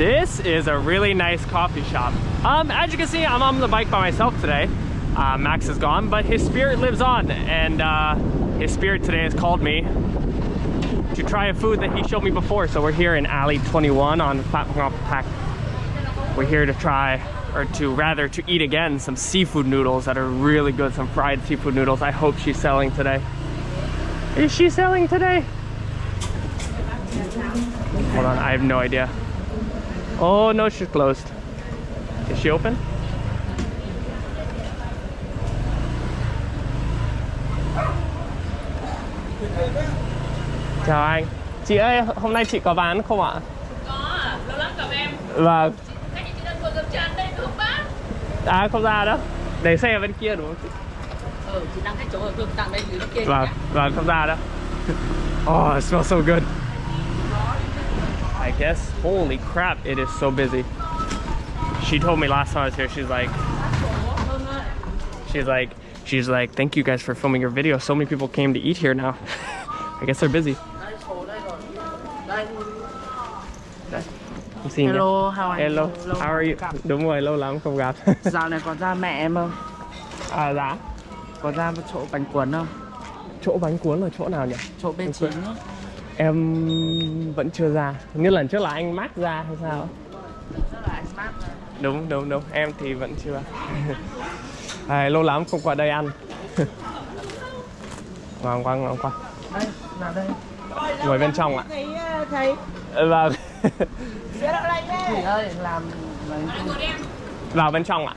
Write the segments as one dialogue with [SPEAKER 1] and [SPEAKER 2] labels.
[SPEAKER 1] This is a really nice coffee shop. Um, as you can see, I'm on the bike by myself today. Uh, Max is gone, but his spirit lives on, and uh, his spirit today has called me to try a food that he showed me before. So we're here in Alley 21 on Ngọc Thạch. We're here to try, or to rather to eat again, some seafood noodles that are really good, some fried seafood noodles. I hope she's selling today. Is she selling today? Hold on, I have no idea. Oh no, she's closed. Is she open? Chào anh. Chị ơi, hôm nay chị có bán không ạ?
[SPEAKER 2] Có, lâu lắm gặp em
[SPEAKER 1] Vâng.
[SPEAKER 2] Chị đây không
[SPEAKER 1] À không ra đâu. Để xe ở bên kia đúng không chị?
[SPEAKER 2] Ừ, chị đang cái chỗ ở tặng đây dưới kia
[SPEAKER 1] Vâng, vâng không ra đâu. Oh, it smells so good. Guess, holy crap, it is so busy. She told me last time I was here, she's like, she's like, she's like, thank you guys for filming your video. So many people came to eat here now. I guess they're busy. Xin.
[SPEAKER 3] Hello, how are
[SPEAKER 1] Hello,
[SPEAKER 3] you? Lâu
[SPEAKER 1] how are you? Đúng rồi, lâu lắm không gặp.
[SPEAKER 3] Dạo này có ra mẹ em không?
[SPEAKER 1] à dạ,
[SPEAKER 3] Có ra chỗ bánh cuốn không?
[SPEAKER 1] chỗ bánh cuốn là chỗ nào nhỉ?
[SPEAKER 3] Chỗ bên chín ấy.
[SPEAKER 1] Em vẫn chưa ra. Như lần trước là anh Max ra hay sao? Đúng, đúng, đúng. Em thì vẫn chưa. à, lâu lắm không qua đây ăn. ngon quá, ngon quá.
[SPEAKER 3] Đây, là đây.
[SPEAKER 1] Ngồi bên trong ạ.
[SPEAKER 3] Thấy, ờ, thấy.
[SPEAKER 1] Ờ, Vâng.
[SPEAKER 3] Làm...
[SPEAKER 1] Vào bên trong ạ.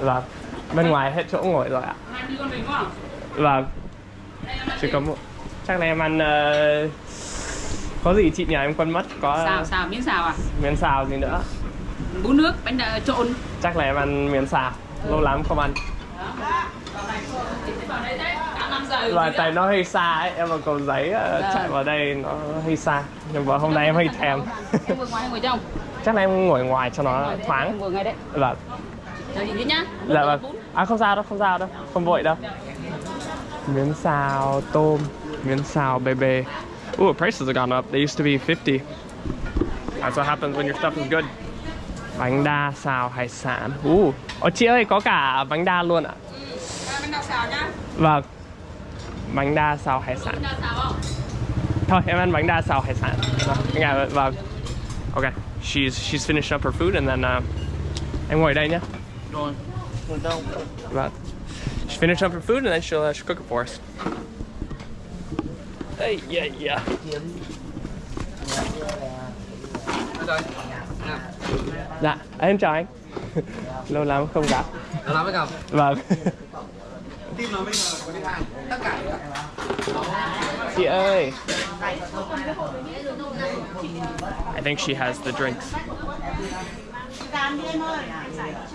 [SPEAKER 1] Vâng. Bên ngoài hết chỗ ngồi rồi ạ.
[SPEAKER 2] Hai đi con mình có không?
[SPEAKER 1] Vâng. Chỉ có một... Chắc là em ăn... ờ, Có gì chị nhỉ? Em quên mất. Có
[SPEAKER 2] Xào, xào, miếng xào à?
[SPEAKER 1] miến xào gì nữa.
[SPEAKER 2] Bún nước, bánh đa, trộn
[SPEAKER 1] Chắc là em ăn miến xào. Lâu lắm không ăn.
[SPEAKER 2] Chị sẽ vào đây đấy, cả 5 giờ
[SPEAKER 1] Và tại nó hơi xa ấy, em vào cầu giấy ờ, chạy vào đây nó hơi xa Nhưng mà hôm nay em hơi thèm
[SPEAKER 2] Em vừa ngoài hay ngồi trong?
[SPEAKER 1] Chắc là em ngồi ngoài cho nó thoáng
[SPEAKER 2] vừa ngay đấy
[SPEAKER 1] Vâng,
[SPEAKER 2] Chờ chị tí nhá
[SPEAKER 1] dạ vâng À không sao đâu, không sao đâu, không vội đâu Miến xào, tôm, miến xào, bebe Ooh, prices have gone up, they used to be 50 That's what happens when your stuff is good Bánh đa xào hải sản Ooh, Ồ chị ơi, có cả bánh đa luôn ạ
[SPEAKER 2] Bánh đa xào nhá
[SPEAKER 1] Vâng Bánh đa xào hải sản
[SPEAKER 2] Bánh đa xào không?
[SPEAKER 1] Thôi em ăn bánh đa xào hải sản. Vâng, vâng. Okay. She's she's finished up her food and then uh, em ngồi đây.
[SPEAKER 3] Rồi. Rồi?
[SPEAKER 1] Vâng. She finished up her food and then she'll, uh, she'll cook it for us. Hey, yeah, yeah. Dạ, em chào anh. Lâu lắm không gặp.
[SPEAKER 4] Lâu lắm mới gặp.
[SPEAKER 1] Vâng.
[SPEAKER 4] Team nó bây giờ có đi hàng tất cả
[SPEAKER 1] Chị ơi. I think she has the drinks.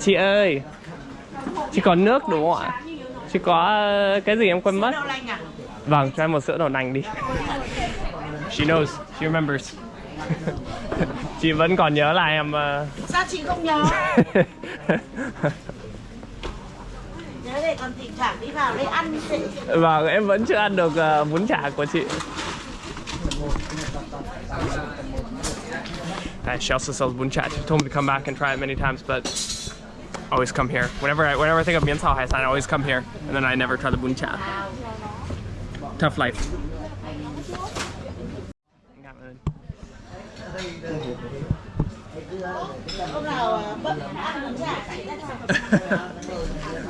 [SPEAKER 1] Chị ơi. Chị có nước đúng không ạ? Chị có ờ, cái gì em quên mất? Vâng, cho em một sữa đậu nành đi. She knows, she remembers. chị vẫn còn nhớ là em
[SPEAKER 5] Sao chị không nhớ? Nhớ để còn thỉnh thoảng đi vào đây ăn chị.
[SPEAKER 1] Vâng, em vẫn chưa ăn được ờ, bún chả của chị. Uh, she also sells bún chả. She told me to come back and try it many times, but always come here. Whenever I, whenever I think of miến xào hải sản, I always come here, and then I never try the bún chả. Tough life.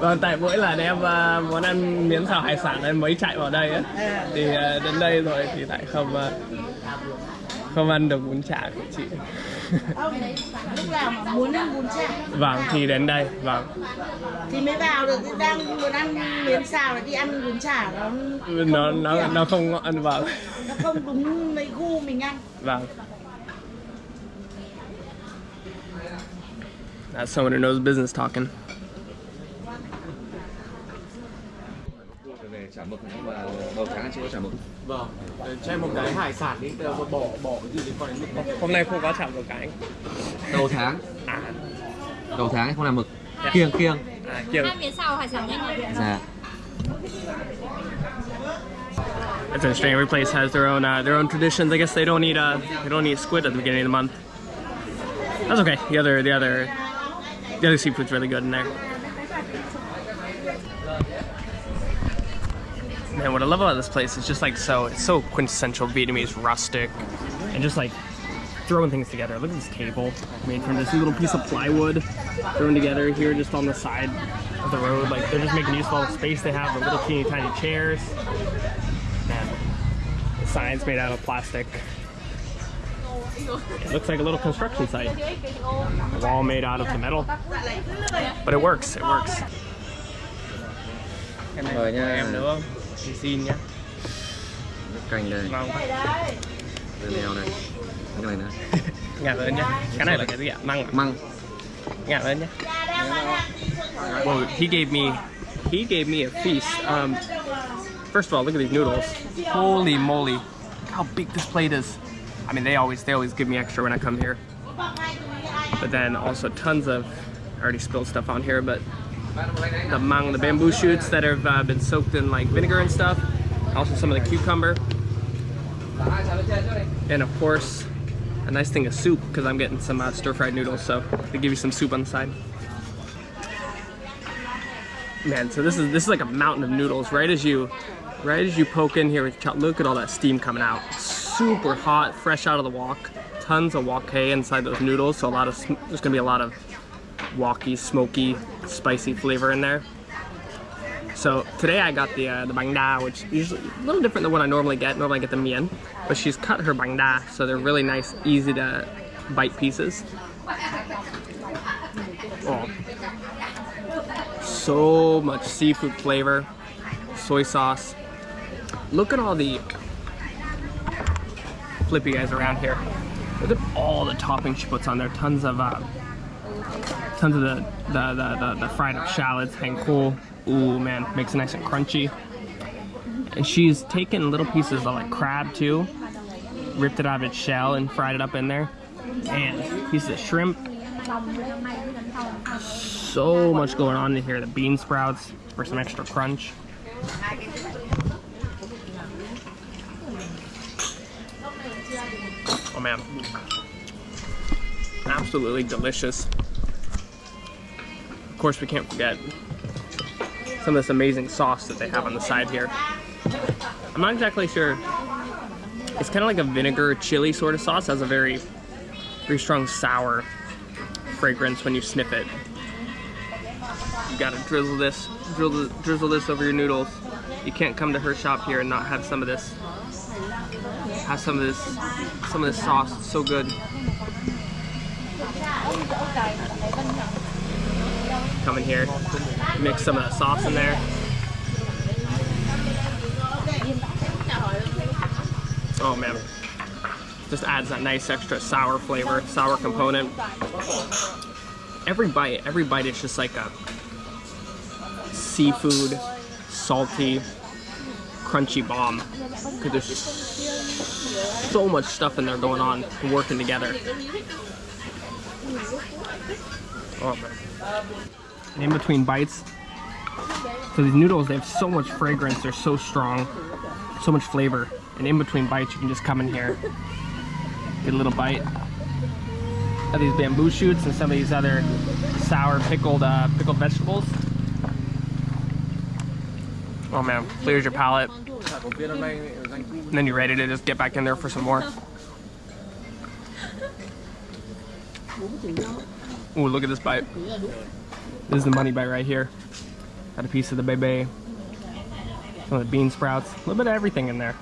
[SPEAKER 1] Vâng, tại mỗi lần em uh, muốn ăn miến xào hải sản em mới chạy vào đây ấy. thì uh, đến đây rồi thì lại không uh, không ăn được bún chả của chị.
[SPEAKER 5] Lúc nào mà muốn ăn bún chả
[SPEAKER 1] vâng, thì đến đây, vâng.
[SPEAKER 5] thì mới vào được. Đang muốn ăn miến xào là đi ăn bún chả nó
[SPEAKER 1] Nó nó nó không ngon, vâng.
[SPEAKER 5] nó không đúng mấy gu mình ăn.
[SPEAKER 1] Vâng. That's someone who knows business talking.
[SPEAKER 4] Mực nhưng mà đầu tháng chưa có chả mực.
[SPEAKER 1] Vâng. Cho em một cái hải sản đi, bỏ bỏ cái gì liên quan đến mực. Hôm nay không có chạm một cái.
[SPEAKER 4] Đầu tháng,
[SPEAKER 1] À,
[SPEAKER 4] đầu tháng ấy không làm mực.
[SPEAKER 1] Dạ.
[SPEAKER 4] Kiêng kiêng.
[SPEAKER 1] à kiêng.
[SPEAKER 2] Hai miếng xào hải sản nhanh rồi
[SPEAKER 4] Dạ.
[SPEAKER 1] It's interesting. Every place has their own uh, their own traditions. I guess they don't eat uh they don't eat squid at the beginning of the month. That's okay. The other the other the other seafood's really good in there. Man, what I love about this place is just like so it's so quintessential Vietnamese rustic and just like throwing things together. Look at this table made from this little piece of plywood thrown together here just on the side of the road. Like they're just making use of all the space they have, the little teeny tiny chairs. Man, the sign's made out of plastic. It looks like a little construction site. A wall made out of the metal. But it works, it works. Em này
[SPEAKER 3] Mời nha.
[SPEAKER 1] em nữa không? Thì xin nhá.
[SPEAKER 3] canh đây
[SPEAKER 1] Ngon quá.
[SPEAKER 3] dưa leo này cái này nữa
[SPEAKER 1] Ngạc ơn nhá. Cái này là cái gì ạ? Măng à?
[SPEAKER 3] măng
[SPEAKER 1] Ngạc ơn nhá. Well, he gave me, he gave me a feast. Um, first of all, look at these noodles. Holy moly, look how big this plate is. I mean, they always, they always give me extra when I come here. But then also tons of, I already spilled stuff on here, but the măng, the bamboo shoots that have uh, been soaked in like vinegar and stuff. Also some of the cucumber. And of course, a nice thing of soup because I'm getting some uh, stir-fried noodles, so they give you some soup on the side. Man, so this is this is like a mountain of noodles. Right as you, right as you poke in here look at all that steam coming out. Super hot, fresh out of the wok. Tons of wok hei inside those noodles, so a lot of there's gonna be a lot of woky, smoky, spicy flavor in there. So today I got the uh, the bánh đa, which is usually a little different than what I normally get. Normally I get the miến, but she's cut her bánh đa, so they're really nice, easy to bite pieces. Oh, so much seafood flavor, soy sauce. Look at all the flippy guys around here. Look at all the toppings she puts on there. Tons of uh, tons of the the, the, the, the fried up shallots, hang cool. Ooh man, makes it nice and crunchy. And she's taken little pieces of like crab too, ripped it out of its shell and fried it up in there. And pieces of shrimp. So much going on in here. The bean sprouts for some extra crunch. Oh man. Absolutely delicious. Course, we can't forget some of this amazing sauce that they have on the side here. I'm not exactly sure. It's kind of like a vinegar chili sort of sauce. It has a very, very strong sour fragrance when you sniff it. You gotta drizzle this, drizzle, drizzle this over your noodles. You can't come to her shop here and not have some of this. Have some of this, some of this sauce. It's so good. Come in here, mix some of that sauce in there. Oh man, just adds that nice extra sour flavor, sour component. Every bite, every bite is just like a seafood, salty, crunchy bomb. Because there's so much stuff in there going on, working together. Oh man. In between bites, so these noodles, they have so much fragrance, they're so strong, so much flavor. And in between bites, you can just come in here, get a little bite of these bamboo shoots and some of these other sour pickled uh, pickled vegetables. Oh man, clears your palate. And then you're ready to just get back in there for some more. Ooh, look at this bite. This is the money bite right here. Got a piece of the bebe, some of the bean sprouts, a little bit of everything in there.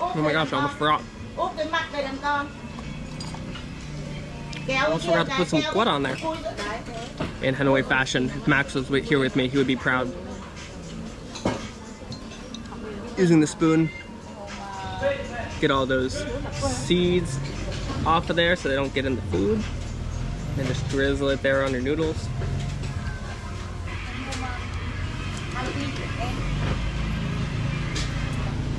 [SPEAKER 1] Oh my gosh,
[SPEAKER 5] đàn con. Kéo
[SPEAKER 1] I also forgot to put some
[SPEAKER 5] cái
[SPEAKER 1] on there. In Hanoi fashion, if Max was here with me, he would be proud. Using the spoon, get all those seeds off of there so they don't get in the food. And just drizzle it there on your noodles.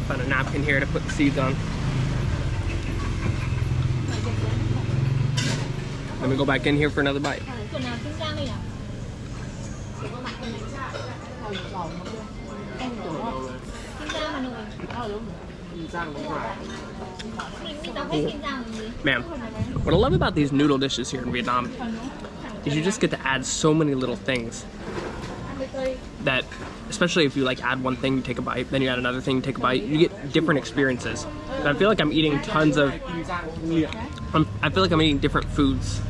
[SPEAKER 1] Find a napkin here to put the seeds on. Let me go back in here for another bite. Man, what I love about these noodle dishes here in Vietnam is you just get to add so many little things that, especially if you like add one thing, you take a bite, then you add another thing, you take a bite, you get different experiences. And I feel like I'm eating tons of, I'm, I feel like I'm eating different foods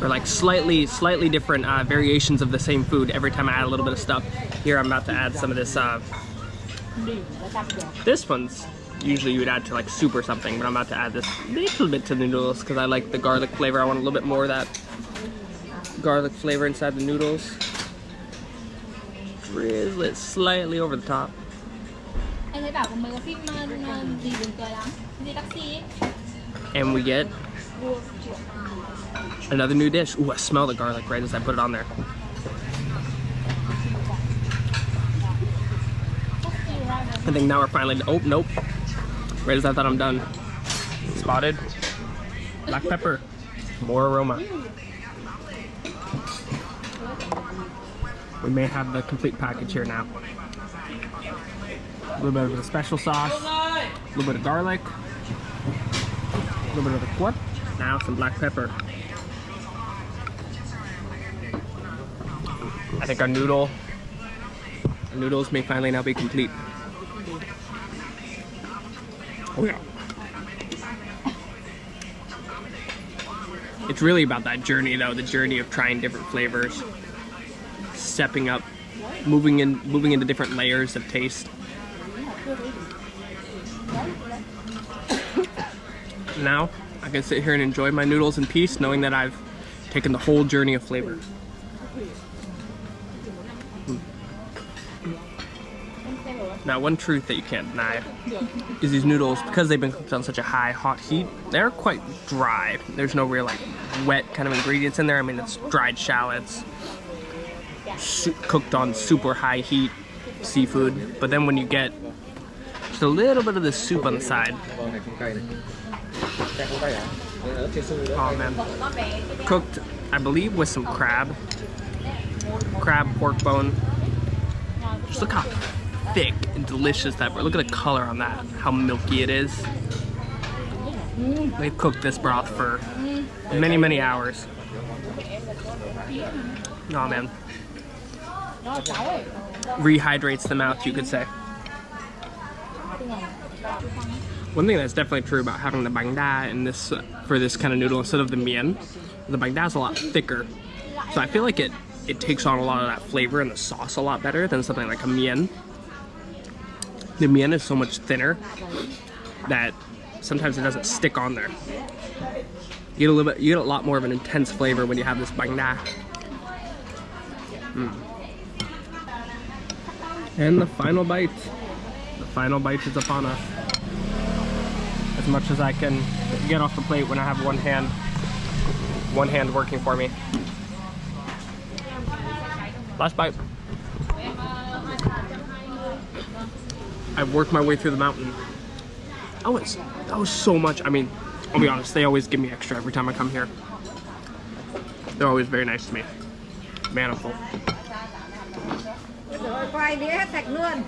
[SPEAKER 1] or like slightly, slightly different uh, variations of the same food every time I add a little bit of stuff. Here I'm about to add some of this, uh, this one's usually you would add to like soup or something, but I'm about to add this little bit to the noodles because I like the garlic flavor. I want a little bit more of that garlic flavor inside the noodles. Drizzle it slightly over the top.
[SPEAKER 2] Anh ấy bảo có mấy cái phim ờ, ờ, gì buồn cười lắm Gì taxi ấy
[SPEAKER 1] And we get another new dish. Ooh, I smell the garlic right as I put it on there. I think now we're finally, oh, nope. Right as I thought I'm done. Spotted. Black pepper. More aroma. We may have the complete package here now. A little bit of the special sauce, a little bit of garlic, a little bit of the pork. Now some black pepper. I think our noodle, our noodles may finally now be complete. Yeah. It's really about that journey though, the journey of trying different flavors, stepping up, moving in moving into different layers of taste. Now I can sit here and enjoy my noodles in peace knowing that I've taken the whole journey of flavor. Now, one truth that you can't deny is these noodles, because they've been cooked on such a high, hot heat, they're quite dry. There's no real, like, wet kind of ingredients in there. I mean, it's dried shallots, cooked on super high heat seafood. But then when you get just a little bit of the soup on the side, oh man, cooked, I believe, with some crab, crab pork bone. Just look how thick and delicious that. Look at the color on that. How milky it is. They've cooked this broth for many, many hours. Oh man. Rehydrates the mouth, you could say. One thing that's definitely true about having the bánh đa in this for this kind of noodle instead of the miến, the bánh đa is a lot thicker. So I feel like it it takes on a lot of that flavor and the sauce a lot better than something like a miến. The miến is so much thinner that sometimes it doesn't stick on there. You get a little bit, you get a lot more of an intense flavor when you have this bánh đa. Mm. And the final bite. The final bite is upon us. As much as I can get off the plate when I have one hand, one hand working for me. Last bite. I've worked my way through the mountain. That was, that was so much. I mean, I'll be honest, they always give me extra every time I come here. They're always very nice to me. Man, I'm full.
[SPEAKER 5] Rồi quay đĩa hết sạch luôn.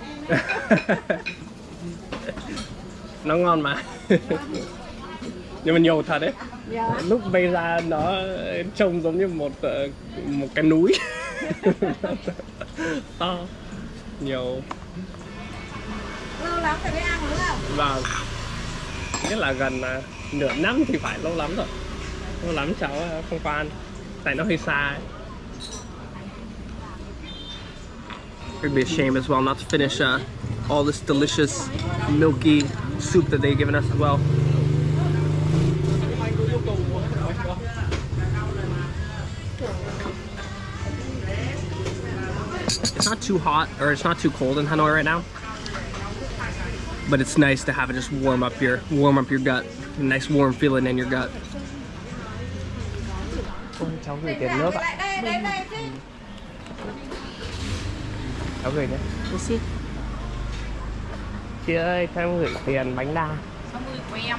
[SPEAKER 1] nó ngon mà nhưng mà nhiều thật đấy
[SPEAKER 5] Dạ.
[SPEAKER 1] lúc bay ra nó trông giống như một một cái núi to nhiều
[SPEAKER 5] lắm rồi mới ăn đúng không?
[SPEAKER 1] và nghĩa là gần ờ, nửa năm thì phải lâu lắm rồi lâu lắm cháu ờ, không qua ăn tại nó hơi xa ấy. It'd be a shame as well not to finish uh, all this delicious milky soup that they've given us as well. It's not too hot or it's not too cold in Hanoi right now. But it's nice to have it just warm up your warm up your gut. A nice warm feeling in your gut. Cháu gửi tiền nước ạ.
[SPEAKER 5] Lại đây, đây, đây chứ.
[SPEAKER 1] Cháu gửi đấy. Chị ơi, cho em gửi tiền bánh đa.
[SPEAKER 2] 60 của em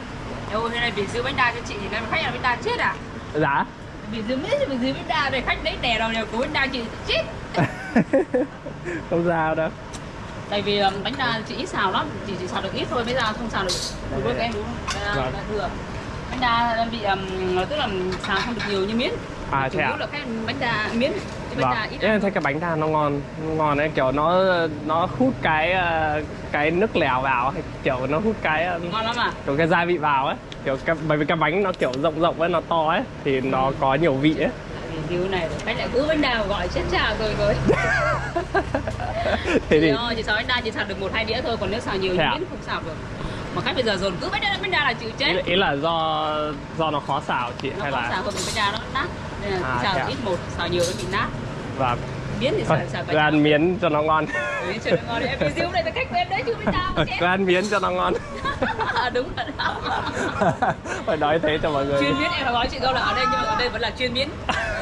[SPEAKER 2] Đâu thế này bị giữ bánh đa cho chị thì làm khách là bánh đa chết à
[SPEAKER 1] Dạ.
[SPEAKER 2] Bị giữ miết thì bị giữ bánh đa rồi khách đấy đè đầu đều của bánh đa chị chết
[SPEAKER 1] không sao đâu
[SPEAKER 6] tại vì um, bánh đa chị ít xào lắm chỉ chỉ xào được ít thôi bây giờ không xào được được với các em đúng không? Là, thừa. Bánh đa bị um, tức là xào không được nhiều như miến.
[SPEAKER 1] À
[SPEAKER 6] chủ
[SPEAKER 1] thế à
[SPEAKER 6] là cái bánh đa miến bánh
[SPEAKER 1] vâng. em thấy cái bánh đa nó ngon ngon ấy kiểu nó nó hút cái ờ, cái nước lèo vào hay kiểu nó hút cái ờ,
[SPEAKER 6] ngon lắm à?
[SPEAKER 1] kiểu cái gia vị vào ấy. Kiểu cái, bởi vì cái bánh nó kiểu rộng rộng ấy nó to ấy thì nó có nhiều vị ấy
[SPEAKER 6] thì điều này bánh lại cứ bánh đa gọi chết cha rồi rồi.
[SPEAKER 1] Thế
[SPEAKER 6] thì
[SPEAKER 1] thì
[SPEAKER 6] ờ, chị xào bánh đa chỉ xào được một hai đĩa thôi còn nếu xào nhiều
[SPEAKER 1] Thế à?
[SPEAKER 6] không xào được. Mà khách bây giờ dồn cứ bánh đa bánh đa là chịu
[SPEAKER 1] ý,
[SPEAKER 6] chết.
[SPEAKER 1] Là- ý là do do nó khó xào chị
[SPEAKER 6] nó
[SPEAKER 1] hay
[SPEAKER 6] không
[SPEAKER 1] là
[SPEAKER 6] xào còn bánh đa nó nát. Nên là
[SPEAKER 1] À,
[SPEAKER 6] xào
[SPEAKER 1] à?
[SPEAKER 6] ít một xào nhiều nó bị nát.
[SPEAKER 1] Và
[SPEAKER 6] miến thì
[SPEAKER 1] cứ
[SPEAKER 6] bánh đa
[SPEAKER 1] ăn miến cho nó ngon.
[SPEAKER 6] Ui, trời ơi, ngon. Đấy. em review này là khách của em đấy chứ
[SPEAKER 1] cứ ăn miến cho nó ngon.
[SPEAKER 6] Đúng rồi đó.
[SPEAKER 1] phải nói thế cho mọi người
[SPEAKER 6] chuyên miến em nói chị dâu là ở đây nhưng mà ở đây vẫn là chuyên miến.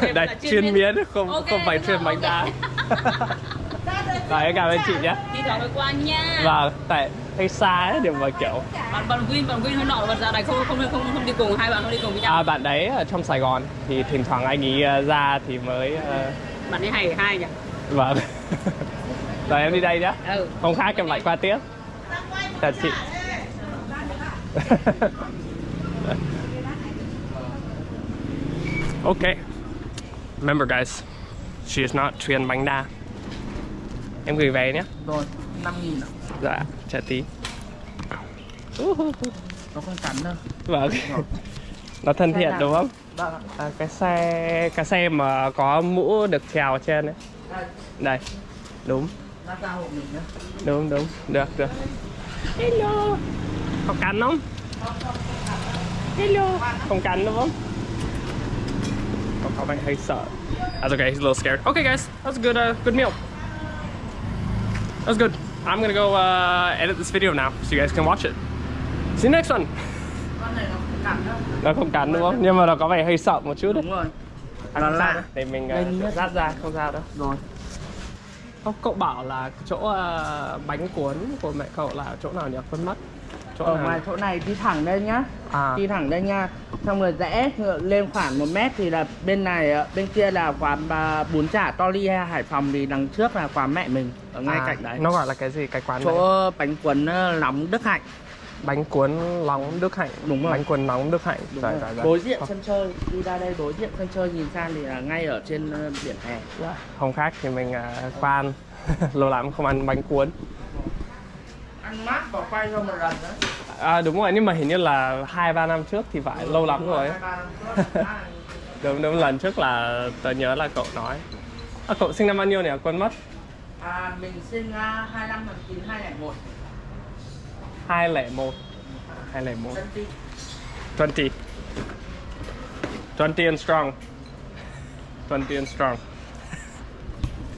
[SPEAKER 6] Em
[SPEAKER 1] đây
[SPEAKER 6] là
[SPEAKER 1] chuyên miến. không
[SPEAKER 6] Ok,
[SPEAKER 1] không phải chuyên bánh đa em cảm ơn chị nhé.
[SPEAKER 6] Đi thoảng mới qua nha.
[SPEAKER 1] Và tại hay xa ấy điểm mà kiểu
[SPEAKER 6] bạn bạn Win bạn Win hơi nọ và giờ này không không không không đi cùng hai bạn không đi cùng với nhau.
[SPEAKER 1] À, bạn đấy ở trong Sài Gòn thì thỉnh thoảng anh ấy ờ, ra thì mới ờ,
[SPEAKER 6] bạn ấy hay hai nhỉ?
[SPEAKER 1] Vâng. Rồi em đi đây nhé
[SPEAKER 6] ừ.
[SPEAKER 1] Không khác em lại qua tiếp. Chào chị okay remember guys she is not chuyên bánh đa. Em gửi về nhé
[SPEAKER 5] Rồi, 5 nghìn
[SPEAKER 1] dạ chào tí.
[SPEAKER 5] Nó không cắn đâu.
[SPEAKER 1] vâng. Nó thân thiện đúng không
[SPEAKER 5] Vâng ạ.
[SPEAKER 1] à, cái xe cái xe mà có mũ được trèo trên đấy
[SPEAKER 5] Đây,
[SPEAKER 1] đúng. Đúng đúng. Được được. Hello. Có cắn không? Hello. Không cắn đúng không? Không có vẻ hơi sợ. À, That's okay. He's a little scared. Okay guys. That's a good uh, good meal. That's good. I'm gonna go uh, edit this video now so you guys can watch it. See you next one.
[SPEAKER 5] Này nó không cắn đâu.
[SPEAKER 1] nó không cắn đúng không nhưng mà nó có vẻ hơi sợ một chút đấy
[SPEAKER 5] Đúng rồi.
[SPEAKER 1] à,
[SPEAKER 5] Nó lạ.
[SPEAKER 1] để mình uh,
[SPEAKER 5] nhá.
[SPEAKER 1] rát ra không sao đâu
[SPEAKER 5] Rồi.
[SPEAKER 1] Không, cậu bảo là chỗ ờ, bánh cuốn của mẹ cậu là chỗ nào nhỉ? Quên mất. Chỗ
[SPEAKER 5] Ở ngoài chỗ này đi thẳng đây nhá.
[SPEAKER 1] À,
[SPEAKER 5] Đi thẳng đây nha. Xong rồi rẽ lên khoảng 1 mét thì là bên này ờ, bên kia là quán bún chả to hay Hải Phòng thì đằng trước là quán mẹ mình ở ngay
[SPEAKER 1] à,
[SPEAKER 5] cạnh đấy.
[SPEAKER 1] Nó gọi là cái gì? Cái quán này?
[SPEAKER 5] chỗ bánh cuốn nóng Đức Hạnh.
[SPEAKER 1] Bánh cuốn nóng Đức Hạnh.
[SPEAKER 5] Đúng rồi.
[SPEAKER 1] Bánh cuốn nóng Đức Hạnh.
[SPEAKER 5] Đúng
[SPEAKER 1] Rồi,
[SPEAKER 5] rồi.
[SPEAKER 1] rồi, rồi.
[SPEAKER 5] Đối diện sân chơi, đi ra đây đối diện sân chơi nhìn sang thì là ngay ở trên ờ, biển hè.
[SPEAKER 1] Dạ. Hôm khác thì mình uh, qua ăn. Lâu lắm không ăn bánh cuốn.
[SPEAKER 5] Ăn mát và quay cho một lần nữa.
[SPEAKER 1] À đúng rồi, nhưng mà hình như là 2-3 năm trước thì phải lâu lắm rồi.
[SPEAKER 5] Hai, ba. À,
[SPEAKER 1] Đúng, đúng, lần trước là tớ nhớ là cậu nói. À, cậu sinh năm bao nhiêu nhỉ? Quên mất.
[SPEAKER 5] À, mình sinh uh, 25 tháng 9 2001
[SPEAKER 1] 201. 201. 20. 20 and strong. 20 and strong.